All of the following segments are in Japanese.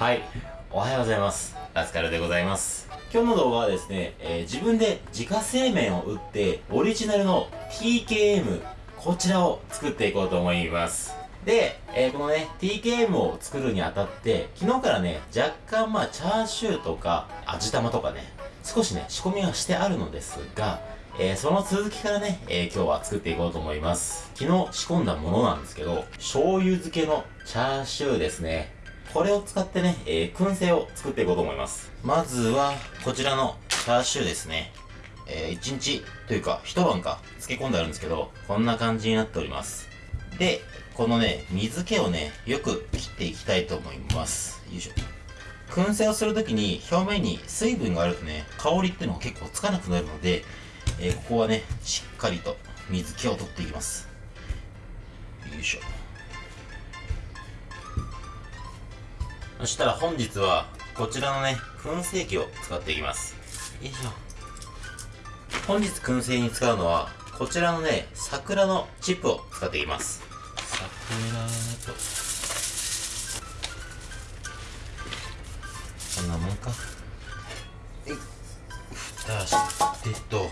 はい、おはようございます。ラスカルでございます。今日の動画はですね、えー、自分で自家製麺を打って、オリジナルの TKM、こちらを作っていこうと思います。で、えー、このね、TKM を作るにあたって、昨日からね、若干まあ、チャーシューとか、味玉とかね、少しね、仕込みはしてあるのですが、えー、その続きからね、えー、今日は作っていこうと思います。昨日仕込んだものなんですけど、醤油漬けのチャーシューですね。これを使ってね、えー、燻製を作っていこうと思います。まずは、こちらのチャーシューですね。えー、1日というか、一晩か、漬け込んであるんですけど、こんな感じになっております。で、このね、水気をね、よく切っていきたいと思います。よいしょ。燻製をするときに表面に水分があるとね、香りっていうのが結構つかなくなるので、えー、ここはね、しっかりと水気を取っていきます。よいしょ。そしたら本日はこちらのね燻製機を使っていきます。よいしょ。本日燻製に使うのはこちらのね桜のチップを使っていきます。桜と。こんなもんか。はい。蓋してと。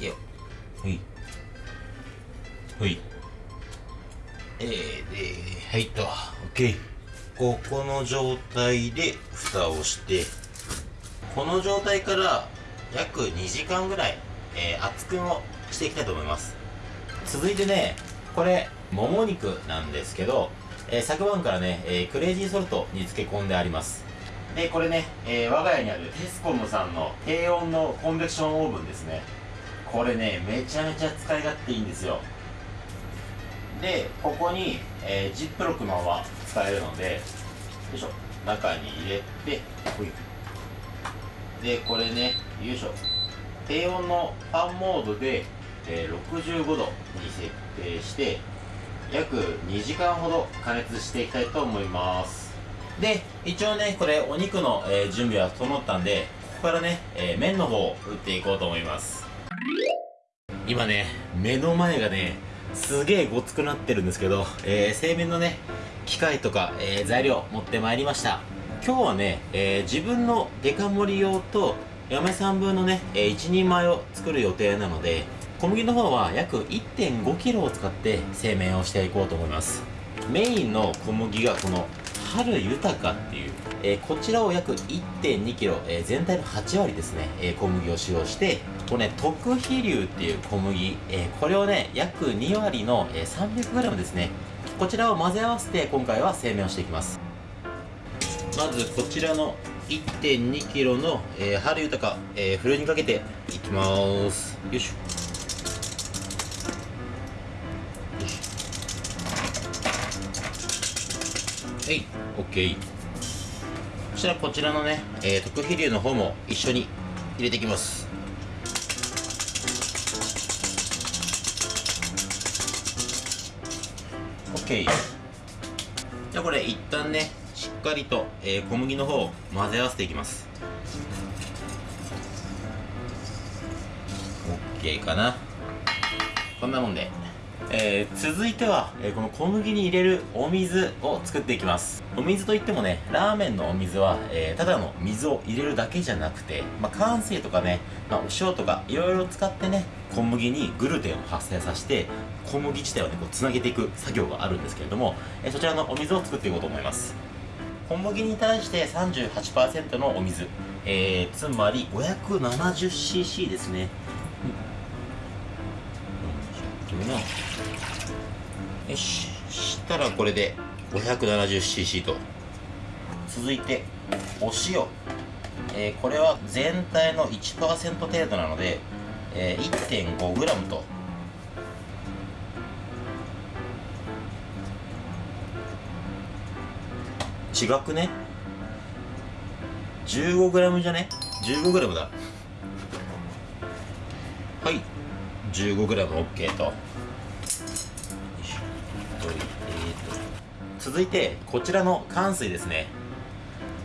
いよ。はい。はい。えー、ではいと。OK ここの状態で蓋をしてこの状態から約2時間ぐらい、えー、熱燗をしていきたいと思います。続いてねこれもも肉なんですけど、えー、昨晩からね、えー、クレイジーソルトに漬け込んであります。でこれね、えー、我が家にあるテスコムさんの低温のコンベクションオーブンですね。これねめちゃめちゃ使い勝手いいんですよ。でここに、え、ジップロックのまま使えるのでよいしょ。中に入れてほい。でこれねよいしょ。低温のファンモードで、えー、65度に設定して約2時間ほど加熱していきたいと思います。で一応ねこれお肉の、えー、準備は整ったんでここからね、えー、麺の方を打っていこうと思います。今ね目の前がねすげえごつくなってるんですけど、えー、製麺のね機械とか、えー、材料持ってまいりました。今日はね、えー、自分のデカ盛り用と嫁さん分のね、えー、1人前を作る予定なので小麦の方は約 1.5kg を使って製麺をしていこうと思います。メインの小麦がこの春豊かっていう、えー、こちらを約 1.2kg、えー、全体の8割ですね、えー、小麦を使用してこれね特飛流っていう小麦、えこれをね約2割の、え 300g ですねこちらを混ぜ合わせて今回は製麺をしていきます。まずこちらの 1.2kg の、えー、春豊か、えー、フルにかけていきます。よいしょ。はい OK そしたらこちらのね、えー、特飛流の方も一緒に入れていきます。OK じゃあこれ一旦ねしっかりと、えー、小麦の方を混ぜ合わせていきます。OK かな。こんなもんで。えー、続いては、えー、この小麦に入れるお水を作っていきます。お水といってもねラーメンのお水は、えー、ただの水を入れるだけじゃなくて、まあ、乾水とかね、まあ、お塩とかいろいろ使ってね小麦にグルテンを発生させて小麦自体をねこうつなげていく作業があるんですけれども、えそちらのお水を作っていこうと思います。小麦に対して38%のお水、えー、つまり 570cc ですね、うん。よししたらこれで 570cc と。続いてお塩、えー、これは全体の1%程度なので、えー、1.5g と。違くね？15g じゃね？15g だ。はい。15gOK と。続いてこちらの乾水ですね。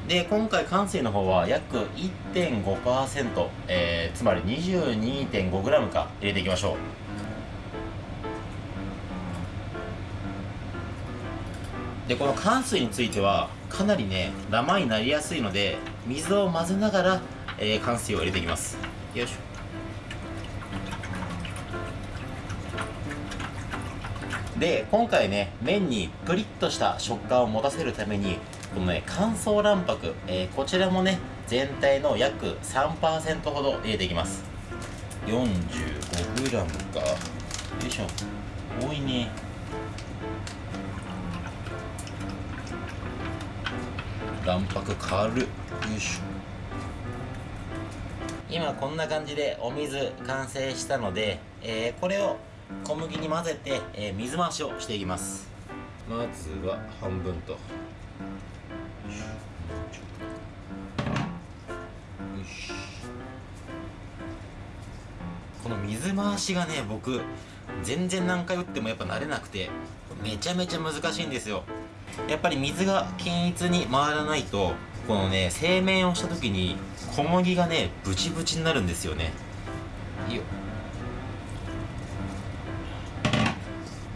で今回乾水の方は約1.5%、えー、つまり 22.5g か。入れていきましょう。でこの乾水についてはかなりねダマになりやすいので水を混ぜながら、えー、乾水を入れていきます。よいしょ。で今回ね麺にプリッとした食感を持たせるためにこのね乾燥卵白、えー、こちらもね全体の約3%ほど入れていきます。45g か。よいしょ。多いね卵白軽よいしょ。今こんな感じでお水完成したので、えー、これを小麦に混ぜて、えー、水回しをしていきます。まずは半分と。この水回しがね僕全然何回打ってもやっぱ慣れなくてめちゃめちゃ難しいんですよやっぱり水が均一に回らないとこのね製麺をした時に小麦がねブチブチになるんですよね。よ。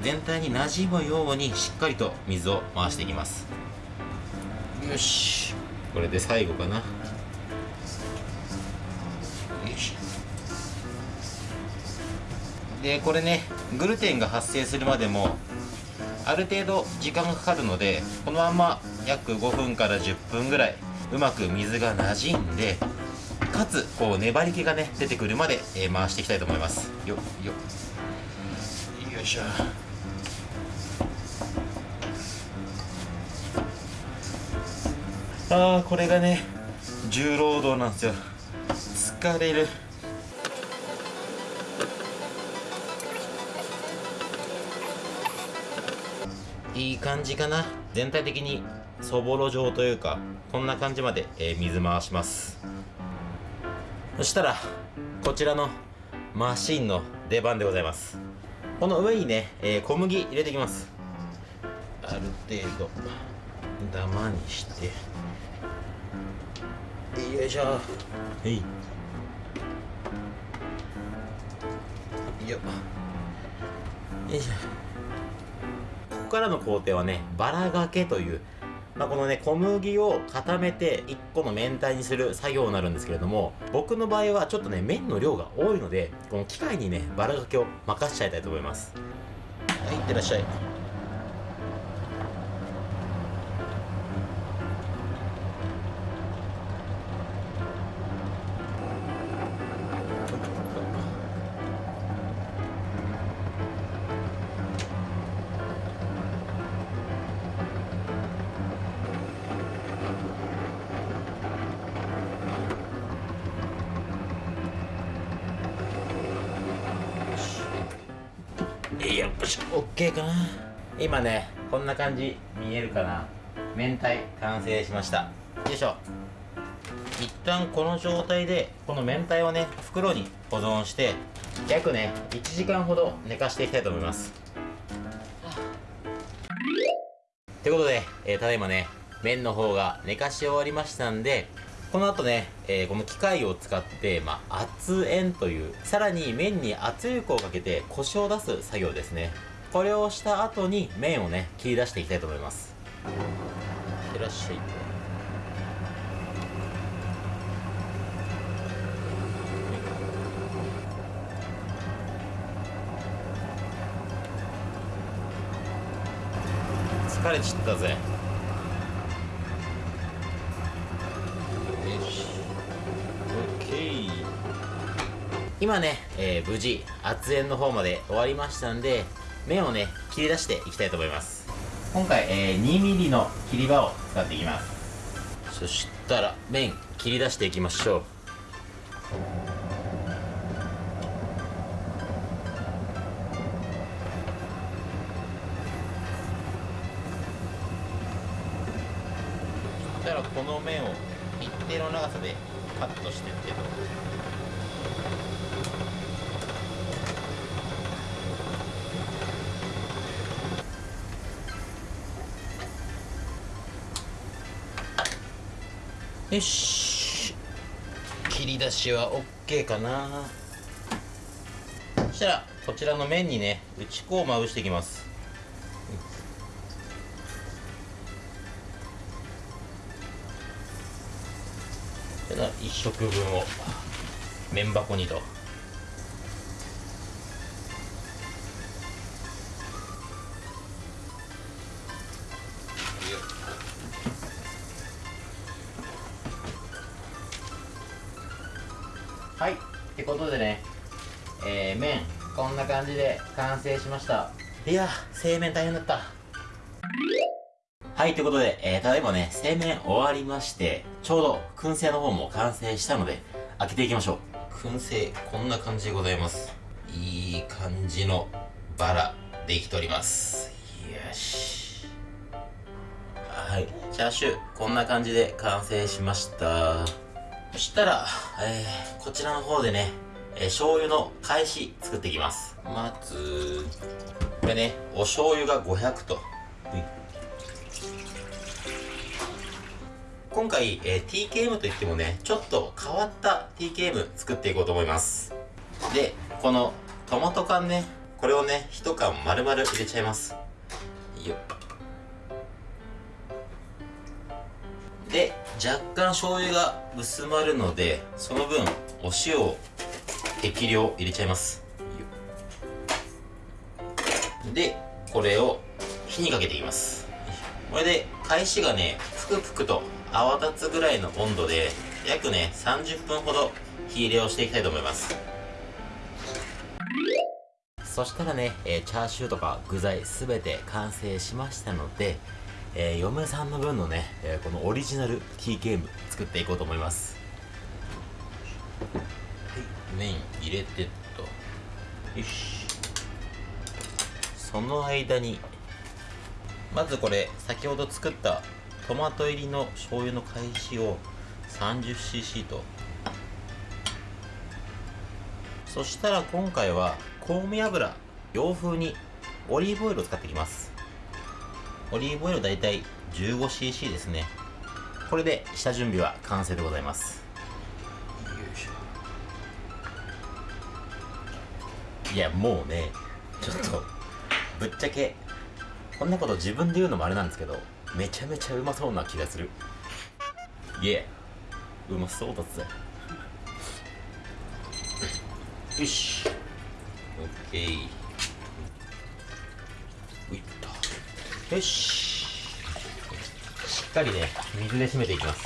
全体に馴染むようにしっかりと水を回していきます。よし。これで最後かな。よし。でこれねグルテンが発生するまでもある程度時間がかかるのでこのまま約5分から10分ぐらいうまく水が馴染んでかつこう粘り気がね出てくるまで、えー、回していきたいと思います。よよ。よいしょ。ああこれがね重労働なんですよ。疲れる。いい感じかな。全体的にそぼろ状というかこんな感じまで、えー、水回します。そしたらこちらのマシンの出番でございます。この上にね、えー、小麦入れていきます。ある程度ダマにして。よいしょ。はい。よいしょ。ここからの工程はねバラがけというまあ、このね小麦を固めて1個の明太にする作業になるんですけれども僕の場合はちょっとね麺の量が多いのでこの機械にねバラがけを任しちゃいたいと思います。はいいってらっしゃい。しょ。OK かな。今ねこんな感じ。見えるかな。明太。完成しました。よいしょ。一旦この状態でこの明太をね袋に保存して約ね1時間ほど寝かしていきたいと思います。ということで、えー、ただいまね麺の方が寝かし終わりましたんでこの後ね、えー、この機械を使って、まあ、圧塩という、さらに麺に圧力をかけてコシを出す作業ですね。これをした後に麺をね、切り出していきたいと思います。いってらっしゃい。疲れちったぜ。今ね、えー、無事圧煙の方まで終わりましたんで麺をね切り出していきたいと思います。今回、えー、2mm の切り刃を使っていきます。そしたら麺切り出していきましょう。そしたらこの面を一定の長さでカットしてってとよし。切り出しは OK かな。そしたらこちらの面にね打ち粉をまぶしていきます。1食分を麺箱にと。感じで完成しました。いや製麺大変だった。はいということで、えー、ただいまね製麺終わりましてちょうど燻製の方も完成したので開けていきましょう。燻製こんな感じでございます。いい感じのバラできております。よし。はい。チャーシューこんな感じで完成しました。そしたら、えー、こちらの方でね、えー、醤油の返し作っていきます。まず、これね、お醤油が500と。今回、えー、TKM といってもね、ちょっと変わった TKM 作っていこうと思います。で、このトマト缶ね、これをね、1缶丸々入れちゃいます。よっ。で若干醤油が薄まるのでその分お塩を適量入れちゃいます。でこれを火にかけていきます。これで返しがねぷくぷくと泡立つぐらいの温度で約ね30分ほど火入れをしていきたいと思います。そしたらね、えー、チャーシューとか具材すべて完成しましたのでえー、嫁さんの分のね、えー、このオリジナル T ゲーム作っていこうと思います。はい麺入れてっと。よし。その間にまずこれ先ほど作ったトマト入りの醤油の返しを 30cc と。そしたら今回は香味油洋風にオリーブオイルを使っていきます。オリーブオイル大体 15cc ですね。これで下準備は完成でございますやもうねちょっとぶっちゃけこんなこと自分で言うのもあれなんですけどめちゃめちゃうまそうな気がする。いえうまそうだぜ。よし。オッケー。よし。しっかりね水で締めていきます。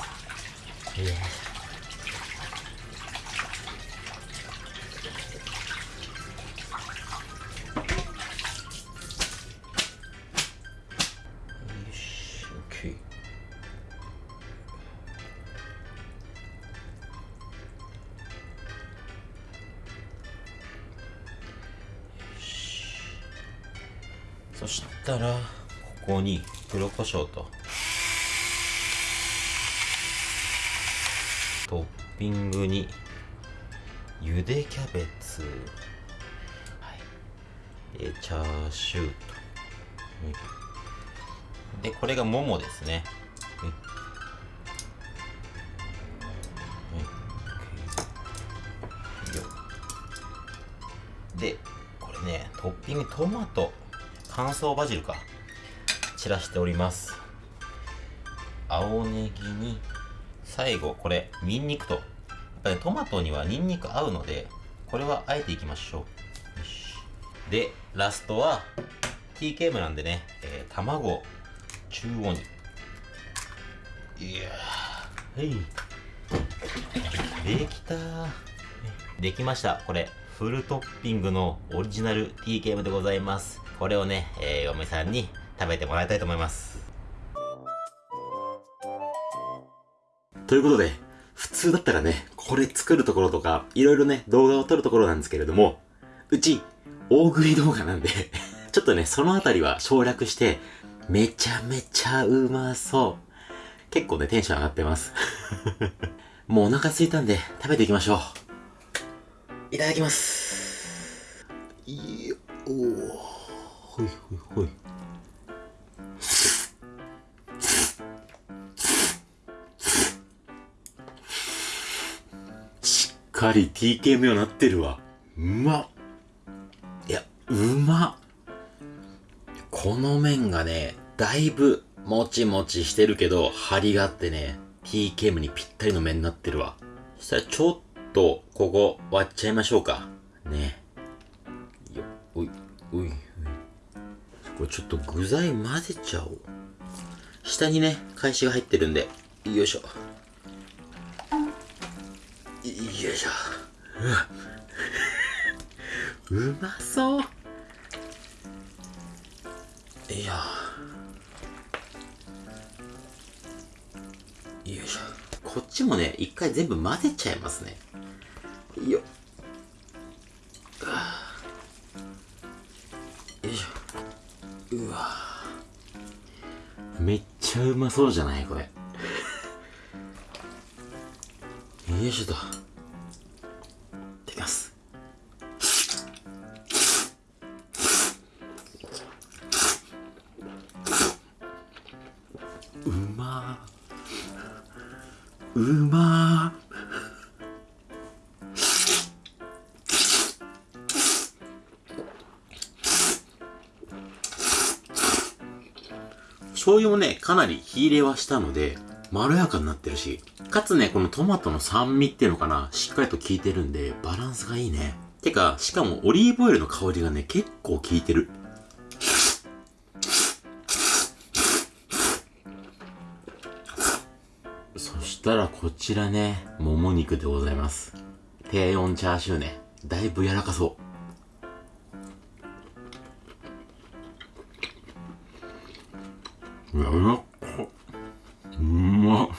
いや。そしたらここに黒胡椒とトッピングにゆでキャベツ、はい、でチャーシューと、でこれがももですね、でこれねトッピングトマト乾燥バジルか。散らしております。青ネギに最後これニンニクと。やっぱりトマトにはニンニク合うのでこれはあえていきましょう。でラストは TKM なんでね、えー、卵。中央に。いやはい。できたできました。これフルトッピングのオリジナル TKM でございます。これをね、えー、嫁さんに食べてもらいたいと思います。ということで、普通だったらね、これ作るところとか、いろいろね、動画を撮るところなんですけれども、うち、大食い動画なんでちょっとね、そのあたりは省略して、めちゃめちゃうまそう。結構ね、テンション上がってます もうお腹空いたんで、食べていきましょう。いただきます。いよ、おほいほいほい。しっかり TKM よなってるわ。うまっ。いや、うまっ。この麺がね、だいぶもちもちしてるけど、張りがあってね、TKM にぴったりの麺になってるわ。そしたらちょっと、ここ割っちゃいましょうか。ね。よ、おい、おい、おい。これちょっと具材混ぜちゃおう。下にね、返しが入ってるんで、よいしょ。よいしょ。ううまそう。いやよいしょ。こっちもね、一回全部混ぜちゃいますね。よっ。よいしょ。うわめっちゃうまそうじゃない？これ。よいしょと。うまうま醤油もね、かなり火入れはしたので、まろやかになってるし、かつね、このトマトの酸味っていうのかな、しっかりと効いてるんで、バランスがいいね。てか、しかもオリーブオイルの香りがね、結構効いてる。したらこちらね、もも肉でございます。低温チャーシューね、だいぶ柔らかそう。やらかうまっ。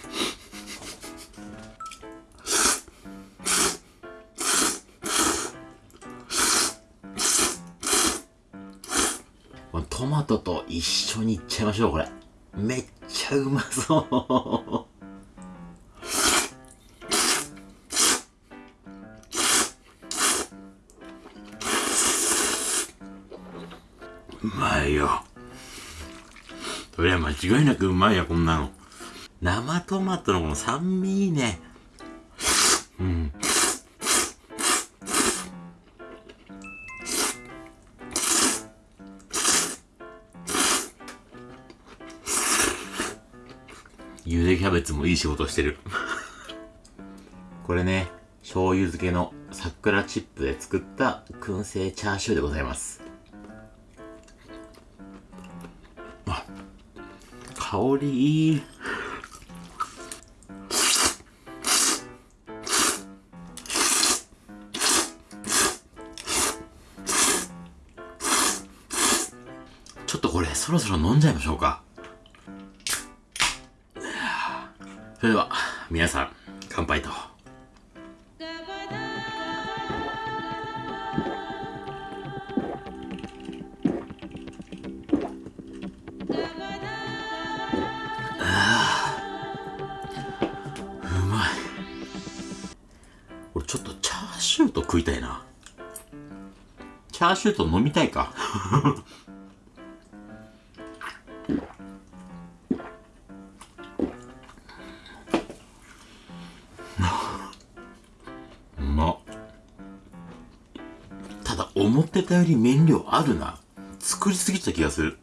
トマトと一緒にいっちゃいましょうこれ。めっちゃうまそう。まいや、こんなの。生トマトのこの酸味いいね。うん。ゆでキャベツもいい仕事してる。これね、醤油漬けの桜チップで作った燻製チャーシューでございます。香りいい。ちょっとこれそろそろ飲んじゃいましょうか。それでは皆さん乾杯と。ャーシュート飲みたいか。うまただ思ってたより麺量あるな。作りすぎた気がする。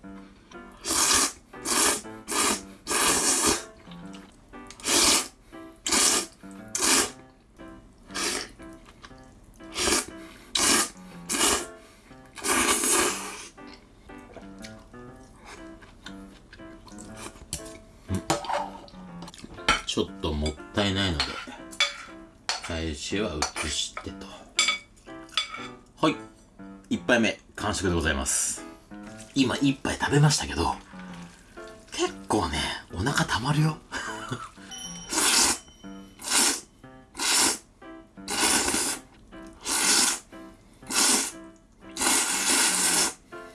返しは移してと。はい。一杯目、完食でございます。今一杯食べましたけど、結構ね、お腹たまるよ。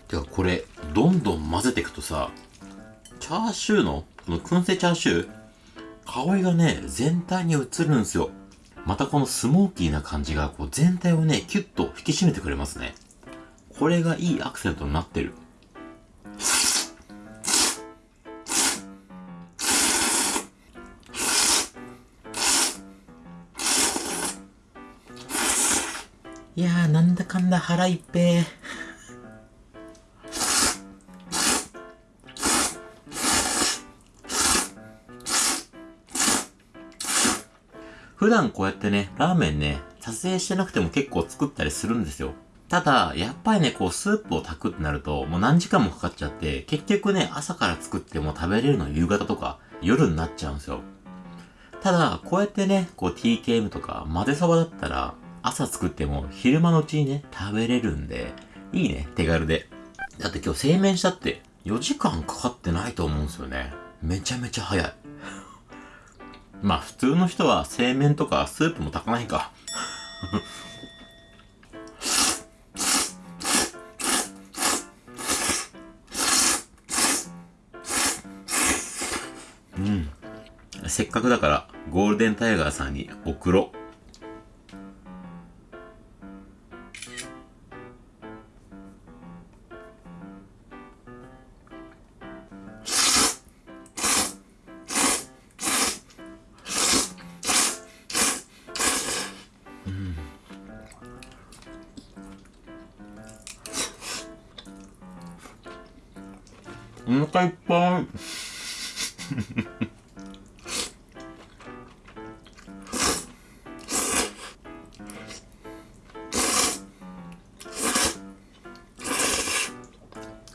てかこれ、どんどん混ぜていくとさ、チャーシューの、この燻製チャーシュー、香りがね、全体に移るんですよ。またこのスモーキーな感じが、こう全体をね、キュッと引き締めてくれますね。これがいいアクセントになってる。いやー、なんだかんだ腹いっぺー。普段こうやってね、ラーメンね、撮影してなくても結構作ったりするんですよ。ただ、やっぱりね、こう、スープを炊くってなると、もう何時間もかかっちゃって、結局ね、朝から作っても食べれるの夕方とか、夜になっちゃうんですよ。ただ、こうやってね、こう TKM とか混ぜそばだったら、朝作っても昼間のうちにね、食べれるんで、いいね、手軽で。だって今日製麺したって4時間かかってないと思うんですよね。めちゃめちゃ早い。まあ普通の人は製麺とかスープも炊かないか。うん。せっかくだからゴールデンタイガーさんに送ろう。お腹いっぱい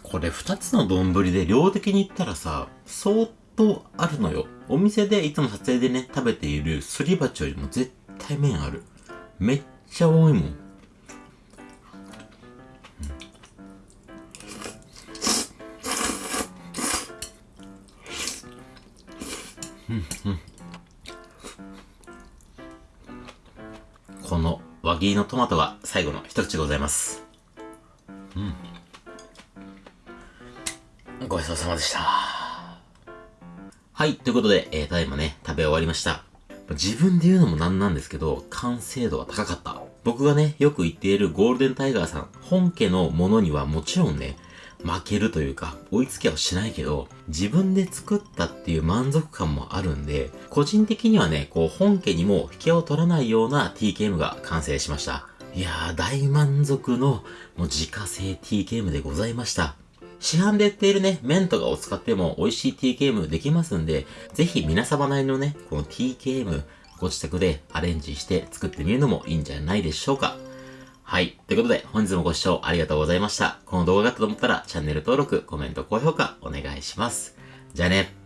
これ2つの丼で量的に言ったらさ、相当あるのよ。お店でいつも撮影でね、食べているすり鉢よりも絶対麺ある。めっちゃ多いもん。この輪切りのトマトが最後の一口でございます。うん。ごちそうさまでした。はい、ということで、えー、ただいまね、食べ終わりました。自分で言うのもなんなんですけど、完成度は高かった。僕がね、よく言っているゴールデンタイガーさん、本家のものにはもちろんね、負けるというか、追いつけはしないけど、自分で作ったっていう満足感もあるんで、個人的にはね、こう本家にも引けを取らないような TKM が完成しました。いやー、大満足のもう自家製 TKM でございました。市販で売っているね、麺とかを使っても美味しい TKM できますんで、ぜひ皆様なりのね、この TKM ご自宅でアレンジして作ってみるのもいいんじゃないでしょうか。はい。ということで、本日もご視聴ありがとうございました。この動画があったと思ったら、チャンネル登録、コメント、高評価、お願いします。じゃあね。